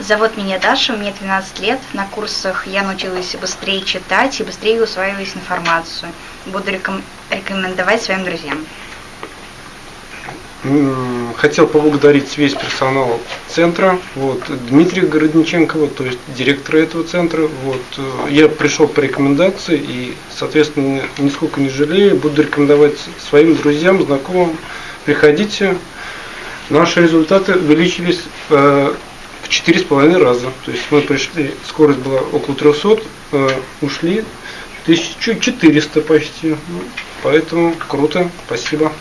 Зовут меня Даша, мне 12 лет. На курсах я научилась быстрее читать и быстрее усваивать информацию. Буду реком- рекомендовать своим друзьям. Хотел поблагодарить весь персонал центра, вот, Дмитрия Городниченко, вот, то есть директора этого центра. Вот, э, я пришел по рекомендации и, соответственно, нисколько не жалею, буду рекомендовать своим друзьям, знакомым. Приходите. Наши результаты увеличились э, четыре с половиной раза. То есть мы пришли, скорость была около 300, э, ушли 1400 почти. Ну, Поэтому круто, спасибо.